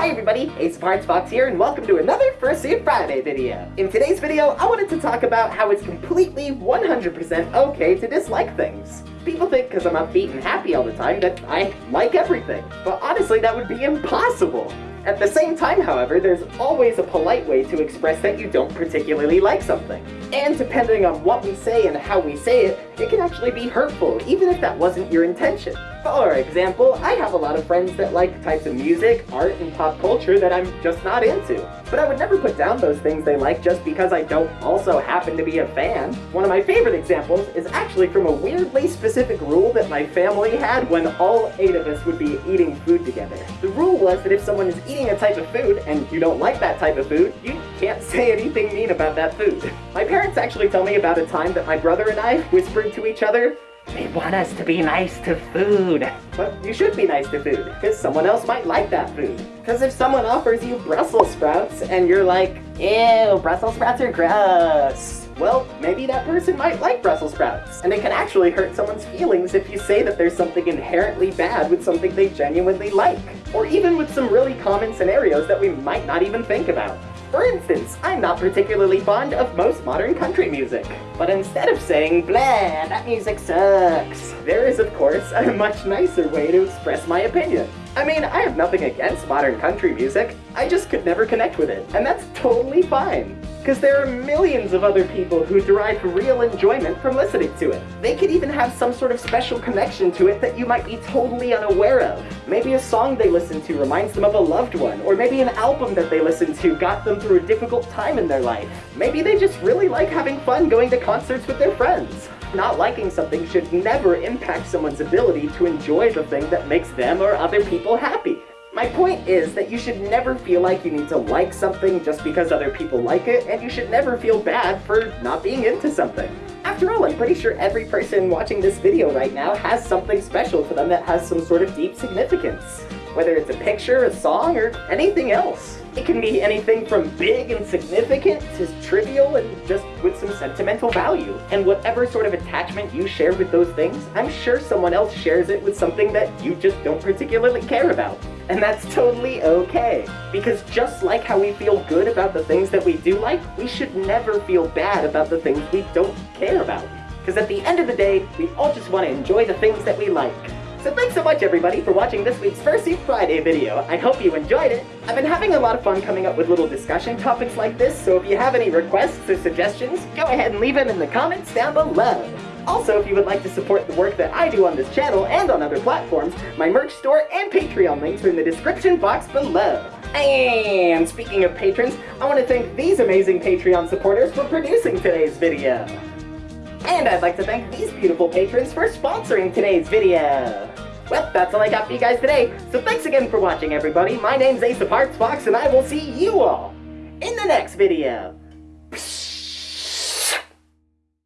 Hi everybody, Ace Hearts Fox here, and welcome to another Fursuit Friday video. In today's video, I wanted to talk about how it's completely 100% okay to dislike things. People think because I'm upbeat and happy all the time that I like everything, but honestly that would be impossible. At the same time, however, there's always a polite way to express that you don't particularly like something. And depending on what we say and how we say it, it can actually be hurtful, even if that wasn't your intention. For example, I have a lot of friends that like types of music, art, and pop culture that I'm just not into. But I would never put down those things they like just because I don't also happen to be a fan. One of my favorite examples is actually from a weirdly specific rule that my family had when all eight of us would be eating food together. The rule was that if someone is eating a type of food and you don't like that type of food, you can't say anything mean about that food. My parents actually tell me about a time that my brother and I whispered to each other, they want us to be nice to food. But you should be nice to food, because someone else might like that food. Because if someone offers you Brussels sprouts and you're like, ew, Brussels sprouts are gross. Well, maybe that person might like Brussels sprouts. And it can actually hurt someone's feelings if you say that there's something inherently bad with something they genuinely like. Or even with some really common scenarios that we might not even think about. For instance, I'm not particularly fond of most modern country music. But instead of saying, blah, that music sucks, there is of course a much nicer way to express my opinion. I mean, I have nothing against modern country music, I just could never connect with it, and that's totally fine. Because there are millions of other people who derive real enjoyment from listening to it. They could even have some sort of special connection to it that you might be totally unaware of. Maybe a song they listen to reminds them of a loved one, or maybe an album that they listen to got them through a difficult time in their life. Maybe they just really like having fun going to concerts with their friends. Not liking something should never impact someone's ability to enjoy the thing that makes them or other people happy. My point is that you should never feel like you need to like something just because other people like it, and you should never feel bad for not being into something. After all, I'm pretty sure every person watching this video right now has something special to them that has some sort of deep significance. Whether it's a picture, a song, or anything else. It can be anything from big and significant to trivial and just with some sentimental value. And whatever sort of attachment you share with those things, I'm sure someone else shares it with something that you just don't particularly care about. And that's totally okay. Because just like how we feel good about the things that we do like, we should never feel bad about the things we don't care about. Because at the end of the day, we all just want to enjoy the things that we like. So thanks so much everybody for watching this week's Fursuit Friday video. I hope you enjoyed it. I've been having a lot of fun coming up with little discussion topics like this, so if you have any requests or suggestions, go ahead and leave them in the comments down below. Also, if you would like to support the work that I do on this channel and on other platforms, my merch store and Patreon links are in the description box below. And speaking of patrons, I want to thank these amazing Patreon supporters for producing today's video. And I'd like to thank these beautiful patrons for sponsoring today's video. Well, that's all I got for you guys today, so thanks again for watching everybody. My name's Ace of Hearts Fox, and I will see you all in the next video.